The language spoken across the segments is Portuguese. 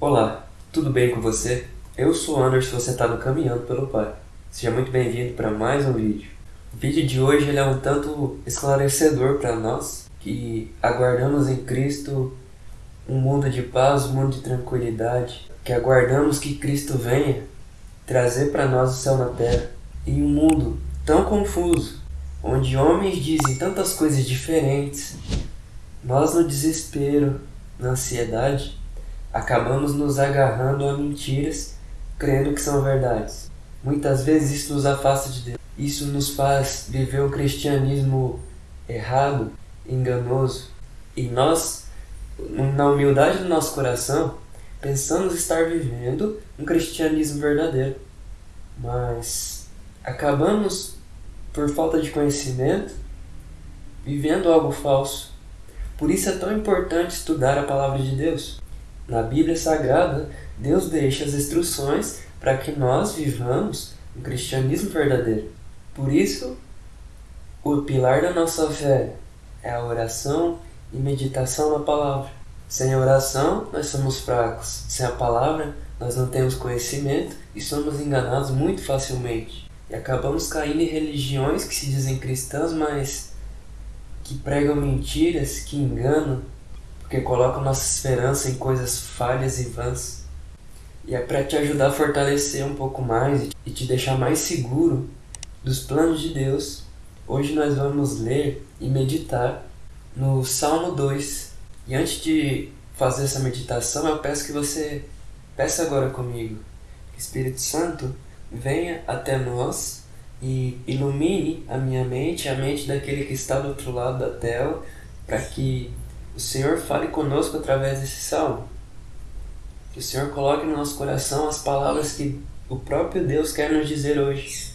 Olá, tudo bem com você? Eu sou o Anderson e você está no Caminhando pelo Pai. Seja muito bem-vindo para mais um vídeo. O vídeo de hoje ele é um tanto esclarecedor para nós que aguardamos em Cristo um mundo de paz, um mundo de tranquilidade, que aguardamos que Cristo venha trazer para nós o céu na terra. Em um mundo tão confuso, onde homens dizem tantas coisas diferentes, nós no desespero, na ansiedade, acabamos nos agarrando a mentiras, crendo que são verdades. Muitas vezes isso nos afasta de Deus. Isso nos faz viver um cristianismo errado, enganoso. E nós, na humildade do nosso coração, pensamos estar vivendo um cristianismo verdadeiro. Mas acabamos, por falta de conhecimento, vivendo algo falso. Por isso é tão importante estudar a palavra de Deus. Na Bíblia Sagrada, Deus deixa as instruções para que nós vivamos um cristianismo verdadeiro. Por isso, o pilar da nossa fé é a oração e meditação na palavra. Sem a oração, nós somos fracos. Sem a palavra, nós não temos conhecimento e somos enganados muito facilmente. E acabamos caindo em religiões que se dizem cristãs, mas que pregam mentiras, que enganam, porque colocam nossa esperança em coisas falhas e vãs. E é para te ajudar a fortalecer um pouco mais e te deixar mais seguro dos planos de Deus. Hoje nós vamos ler e meditar no Salmo 2. E antes de fazer essa meditação, eu peço que você peça agora comigo. Que Espírito Santo venha até nós e ilumine a minha mente, a mente daquele que está do outro lado da tela, para que o Senhor fale conosco através desse salmo. Que o Senhor coloque no nosso coração as palavras que o próprio Deus quer nos dizer hoje.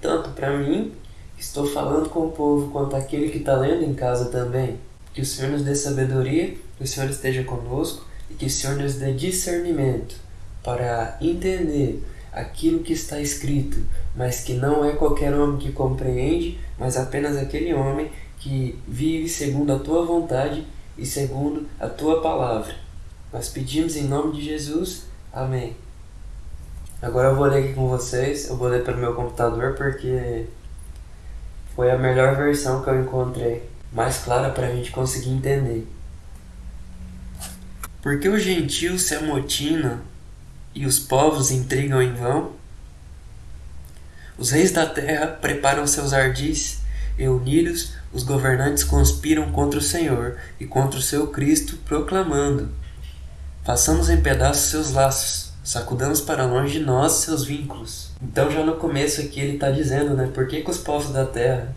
Tanto para mim, que estou falando com o povo, quanto aquele que está lendo em casa também. Que o Senhor nos dê sabedoria, que o Senhor esteja conosco e que o Senhor nos dê discernimento para entender aquilo que está escrito, mas que não é qualquer homem que compreende, mas apenas aquele homem que vive segundo a tua vontade e segundo a tua palavra. Nós pedimos em nome de Jesus. Amém. Agora eu vou ler aqui com vocês. Eu vou ler pelo meu computador porque foi a melhor versão que eu encontrei, mais clara para a gente conseguir entender. Porque os gentios se amotinam e os povos intrigam em vão? Os reis da terra preparam seus ardis e os governantes conspiram contra o Senhor e contra o seu Cristo, proclamando: Façamos em pedaços seus laços, sacudamos para longe de nós seus vínculos. Então, já no começo aqui, ele está dizendo, né? Por que, que os povos da terra,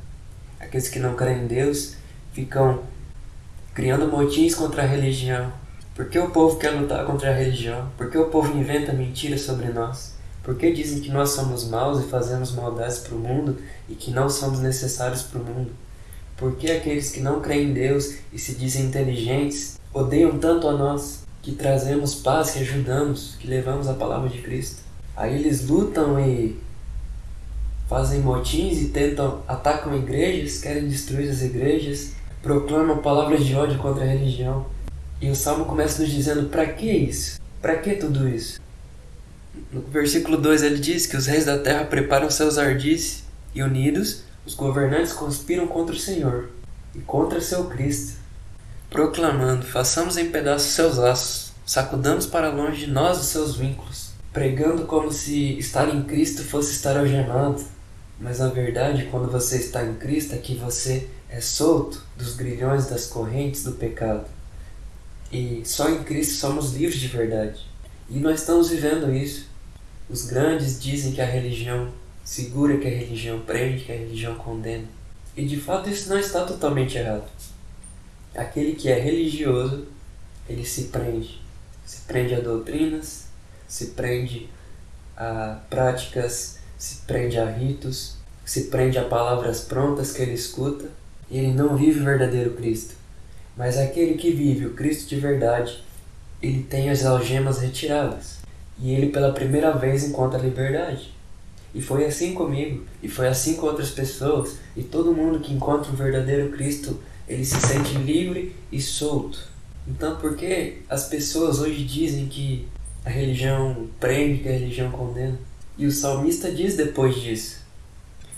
aqueles que não creem em Deus, ficam criando motins contra a religião? Por que o povo quer lutar contra a religião? Por que o povo inventa mentiras sobre nós? Por que dizem que nós somos maus e fazemos maldades para o mundo e que não somos necessários para o mundo? Por que aqueles que não creem em Deus e se dizem inteligentes odeiam tanto a nós, que trazemos paz, que ajudamos, que levamos a palavra de Cristo? Aí eles lutam e fazem motins e tentam, atacam igrejas, querem destruir as igrejas, proclamam palavras de ódio contra a religião. E o salmo começa nos dizendo: para que isso? Para que tudo isso? No versículo 2 ele diz que os reis da terra preparam seus ardis e unidos os governantes conspiram contra o Senhor e contra seu Cristo, proclamando: façamos em pedaços seus laços, sacudamos para longe de nós os seus vínculos, pregando como se estar em Cristo fosse estar algemado. Mas na verdade, quando você está em Cristo, é que você é solto dos grilhões das correntes do pecado. E só em Cristo somos livres de verdade. E nós estamos vivendo isso. Os grandes dizem que a religião segura que a religião prende, que a religião condena. E de fato isso não está totalmente errado. Aquele que é religioso, ele se prende. Se prende a doutrinas, se prende a práticas, se prende a ritos, se prende a palavras prontas que ele escuta, e ele não vive o verdadeiro Cristo. Mas aquele que vive o Cristo de verdade, ele tem as algemas retiradas. E ele pela primeira vez encontra a liberdade. E foi assim comigo, e foi assim com outras pessoas, e todo mundo que encontra o verdadeiro Cristo, ele se sente livre e solto. Então, por que as pessoas hoje dizem que a religião prende, que a religião condena? E o salmista diz depois disso: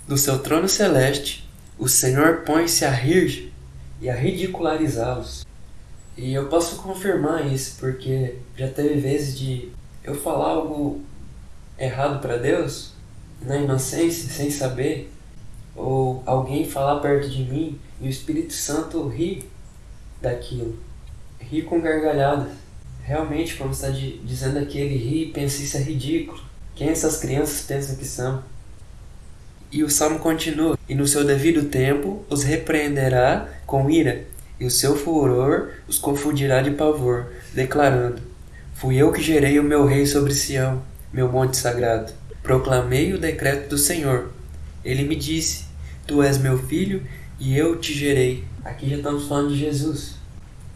Do seu trono celeste, o Senhor põe-se a rir e a ridicularizá-los. E eu posso confirmar isso, porque já teve vezes de eu falar algo errado para Deus, na inocência, sem saber, ou alguém falar perto de mim e o Espírito Santo ri daquilo, ri com gargalhadas. Realmente, como está dizendo aqui, ele ri e pensa isso é ridículo. Quem essas crianças pensam que são? E o salmo continua: E no seu devido tempo os repreenderá com ira, e o seu furor os confundirá de pavor, declarando: Fui eu que gerei o meu rei sobre Sião, meu monte sagrado. Proclamei o decreto do Senhor. Ele me disse: Tu és meu filho e eu te gerei. Aqui já estamos falando de Jesus.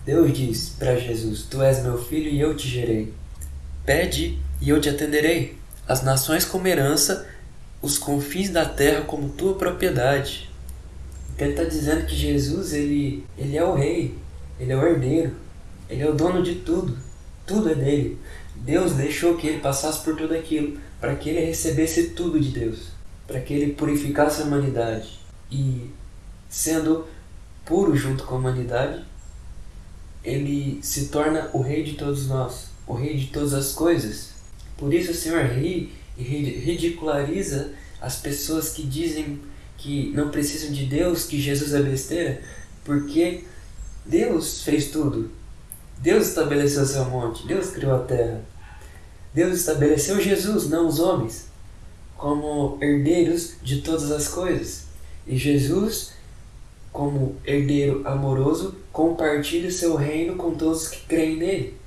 Deus diz para Jesus: Tu és meu filho e eu te gerei. Pede e eu te atenderei. As nações como herança, os confins da terra como tua propriedade. Ele está dizendo que Jesus ele, ele é o rei, ele é o herdeiro, ele é o dono de tudo. Tudo é dele. Deus deixou que ele passasse por tudo aquilo para que ele recebesse tudo de Deus, para que ele purificasse a humanidade e sendo puro junto com a humanidade, ele se torna o rei de todos nós, o rei de todas as coisas. Por isso o Senhor ri e ridiculariza as pessoas que dizem que não precisam de Deus, que Jesus é besteira, porque Deus fez tudo. Deus estabeleceu seu monte, Deus criou a terra. Deus estabeleceu Jesus, não os homens, como herdeiros de todas as coisas. E Jesus, como herdeiro amoroso, compartilha seu reino com todos que creem nele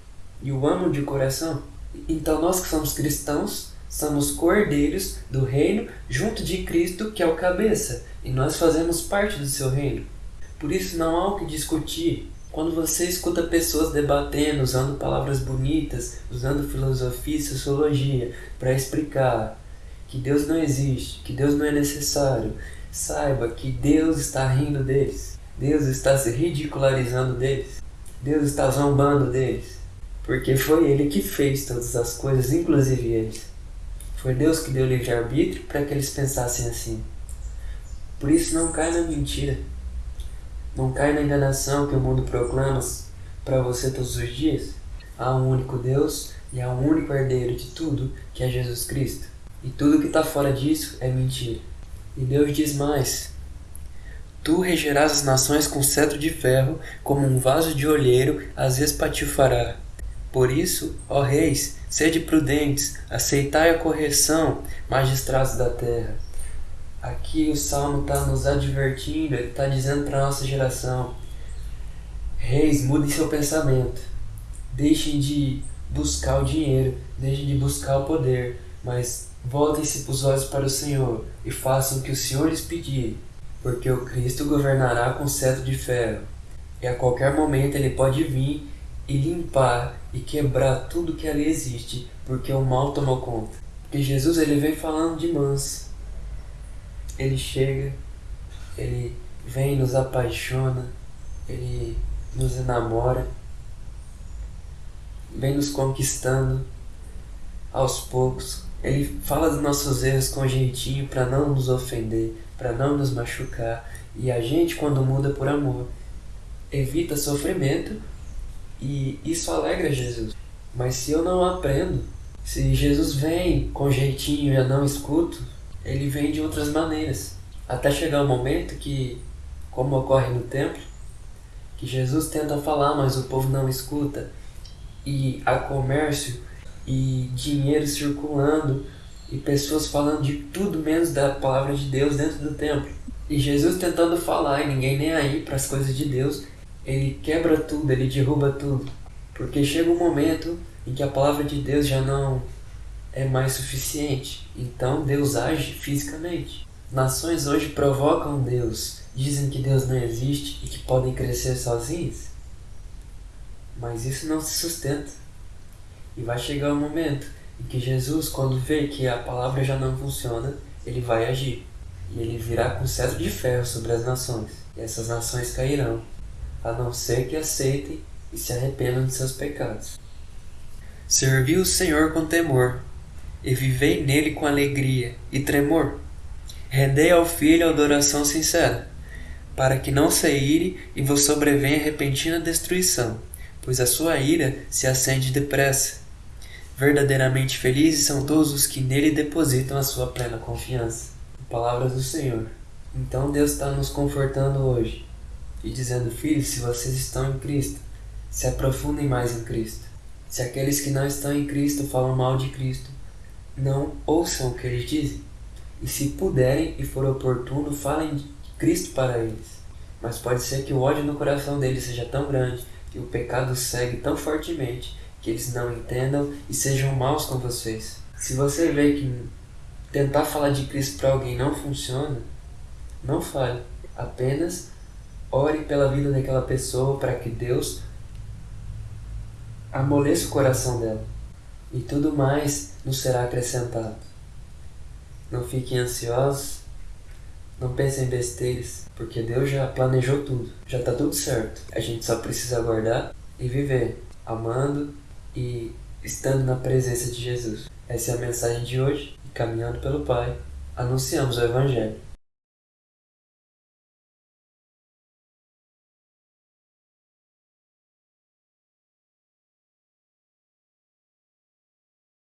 e o amam de coração. Então, nós que somos cristãos, somos cordeiros do reino junto de Cristo, que é o cabeça, e nós fazemos parte do seu reino. Por isso, não há o que discutir quando você escuta pessoas debatendo, usando palavras bonitas, usando filosofia e sociologia para explicar que Deus não existe, que Deus não é necessário, saiba que Deus está rindo deles. Deus está se ridicularizando deles. Deus está zombando deles. Porque foi Ele que fez todas as coisas, inclusive eles. Foi Deus que deu livre-arbítrio para que eles pensassem assim. Por isso, não cai na mentira. Não cai na enganação que o mundo proclama para você todos os dias. Há um único Deus e há um único herdeiro de tudo, que é Jesus Cristo. E tudo que está fora disso é mentira. E Deus diz mais: Tu regerás as nações com cetro de ferro, como um vaso de olheiro as espatifará. Por isso, ó reis, sede prudentes, aceitai a correção, magistrados da terra. Aqui o Salmo está nos advertindo, ele está dizendo para a nossa geração: Reis, mudem seu pensamento. Deixem de buscar o dinheiro, deixem de buscar o poder, mas voltem-se os olhos para o Senhor e façam o que o Senhor lhes pedir, porque o Cristo governará com cetro de ferro. E a qualquer momento ele pode vir e limpar e quebrar tudo que ali existe, porque o mal tomou conta. Porque Jesus ele vem falando de manso ele chega, ele vem, nos apaixona, ele nos enamora, vem nos conquistando aos poucos. Ele fala dos nossos erros com jeitinho para não nos ofender, para não nos machucar. E a gente, quando muda por amor, evita sofrimento e isso alegra Jesus. Mas se eu não aprendo, se Jesus vem com jeitinho e eu não escuto, ele vem de outras maneiras. Até chegar o momento que, como ocorre no templo, que Jesus tenta falar, mas o povo não escuta, e há comércio e dinheiro circulando e pessoas falando de tudo menos da palavra de Deus dentro do templo. E Jesus tentando falar e ninguém nem aí para as coisas de Deus, ele quebra tudo, ele derruba tudo. Porque chega um momento em que a palavra de Deus já não é mais suficiente. Então Deus age fisicamente. Nações hoje provocam Deus, dizem que Deus não existe e que podem crescer sozinhos. Mas isso não se sustenta. E vai chegar o um momento em que Jesus, quando vê que a palavra já não funciona, ele vai agir. E ele virá com cetro de ferro sobre as nações. E essas nações cairão, a não ser que aceitem e se arrependam de seus pecados. Servi o Senhor com temor, e vivei nele com alegria e tremor. Rendei ao Filho a adoração sincera, para que não se ire e vos sobrevenha repentina destruição, pois a sua ira se acende depressa. Verdadeiramente felizes são todos os que nele depositam a sua plena confiança. Palavras do Senhor. Então Deus está nos confortando hoje e dizendo: Filhos, se vocês estão em Cristo, se aprofundem mais em Cristo. Se aqueles que não estão em Cristo falam mal de Cristo, não ouçam o que eles dizem. E se puderem e for oportuno, falem de Cristo para eles. Mas pode ser que o ódio no coração deles seja tão grande e o pecado segue tão fortemente que eles não entendam e sejam maus com vocês. Se você vê que tentar falar de Cristo para alguém não funciona, não fale. Apenas ore pela vida daquela pessoa para que Deus amoleça o coração dela. E tudo mais nos será acrescentado. Não fiquem ansiosos, não pensem em besteiras, porque Deus já planejou tudo, já está tudo certo. A gente só precisa aguardar e viver, amando e estando na presença de Jesus. Essa é a mensagem de hoje, caminhando pelo Pai, anunciamos o Evangelho.